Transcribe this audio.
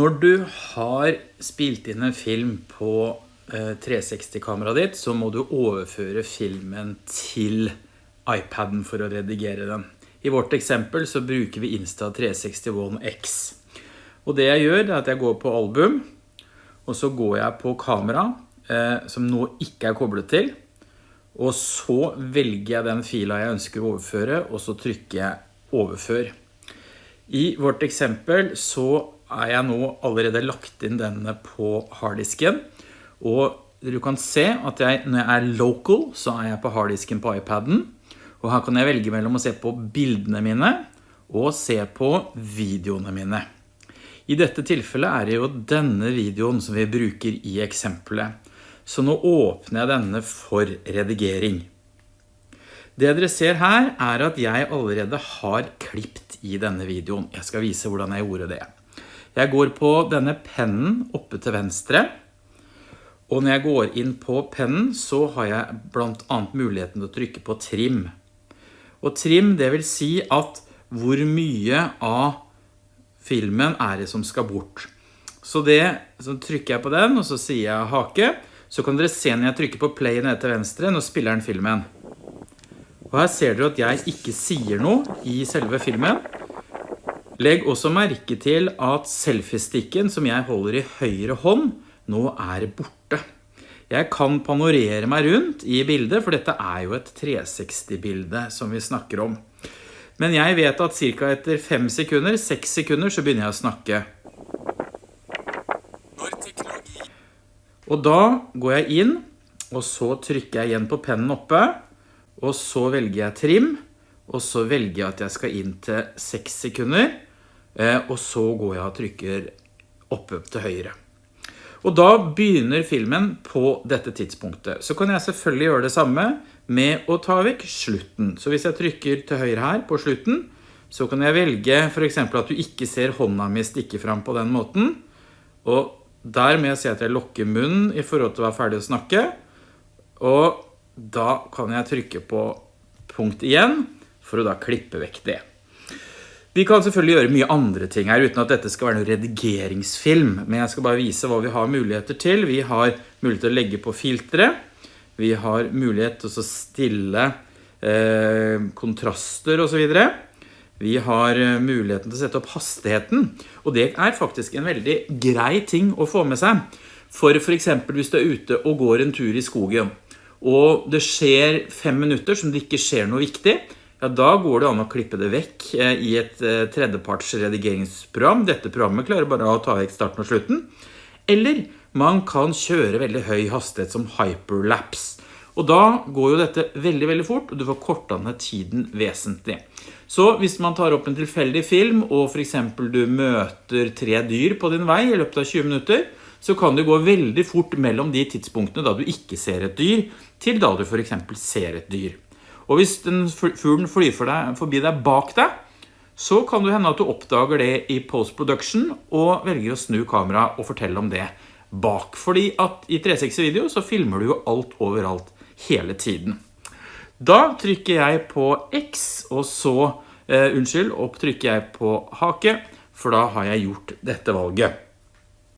Når du har spilt inn en film på 360-kameraet ditt, så må du overføre filmen til iPaden for å redigere den. I vårt eksempel så bruker vi Insta360 One X. Og det jeg gjør er at jeg går på album, og så går jeg på kamera, eh, som nå ikke er koblet til, og så velger jeg den fila jeg ønsker å overføre, og så trykker jeg overfør. I vårt eksempel så er jeg nå allerede lagt inn denne på harddisken, og du kan se at jeg, når jeg er local, så er jeg på harddisken på iPaden, og her kan jeg velge mellom å se på bildene mine og se på videoene mine. I dette tilfellet er det jo denne videoen som vi bruker i eksempelet. Så nå åpner jeg denne for redigering. Det dere ser her er at jeg allerede har klippt i denne videoen. Jeg skal vise hvordan jeg gjorde det. Jeg går på denne pennen oppe til venstre. Og når jeg går inn på pennen så har jeg blant annet muligheten til å trykke på trim. Og trim det vil si at hvor mye av filmen er det som skal bort. Så det, så trykker jeg på den og så sier jeg hake. Så kan dere se når jeg trykker på play nede til venstre, nå spiller den filmen. Og her ser dere at jeg ikke sier noe i selve filmen. Legg også merke til at selfie-stikken som jeg holder i høyre hånd nå er borte. Jeg kan panorere meg rundt i bildet, for dette er jo et 360-bilde som vi snakker om. Men jeg vet at cirka etter 5 sekunder, 6 sekunder, så begynner jeg å snakke. Og da går jeg inn, og så trykker jeg igjen på pennen oppe, og så velger jeg trim, og så velger jeg at jeg skal inn til 6 sekunder, og så går jeg og trykker oppe til høyre. Og da begynner filmen på dette tidspunktet. Så kan jeg selvfølgelig gjøre det samme med å ta vekk slutten. Så hvis jeg trykker til høyre her på slutten, så kan jeg velge for eksempel at du ikke ser hånda mi stikke fram på den måten. Og der må jeg at jeg lokker munnen i forhold til å være ferdig å snakke. Og da kan jeg trykke på punkt igjen for å da klippe vekk det. Vi kan selvfølgelig gjøre mye andre ting her, uten at dette skal være noen redigeringsfilm. Men jeg skal bare vise hva vi har muligheter til. Vi har mulighet til å legge på filtre. Vi har mulighet til å stille eh, kontraster og så videre. Vi har eh, muligheten til å sette opp hastigheten. Og det er faktisk en veldig grei ting å få med seg. For for eksempel hvis du er ute og går en tur i skogen, og det skjer fem minutter som det ikke skjer noe viktig, ja, da går det an å klippe det vekk eh, i et eh, tredjeparts redigeringsprogram. Dette programmet klarer bare å ta vekk starten og slutten. Eller man kan kjøre veldig høy hastighet som hyperlapse. Og da går jo dette veldig, veldig fort, og du får korta ned tiden vesentlig. Så hvis man tar opp en tilfeldig film, og for eksempel du møter tre dyr på din vei i løpet av 20 minutter, så kan det gå veldig fort mellom de tidspunktene da du ikke ser et dyr, til da du for eksempel ser et dyr. Og hvis den fuglen flyr for deg, forbi deg bak deg, så kan det hende at du oppdager det i post-production og velger å snu kamera og fortelle om det bak. Fordi at i 360 video så filmer du jo alt overalt hele tiden. Da trykker jeg på X, og så, eh, unnskyld, opp trykker jeg på hake, for da har jeg gjort dette valget.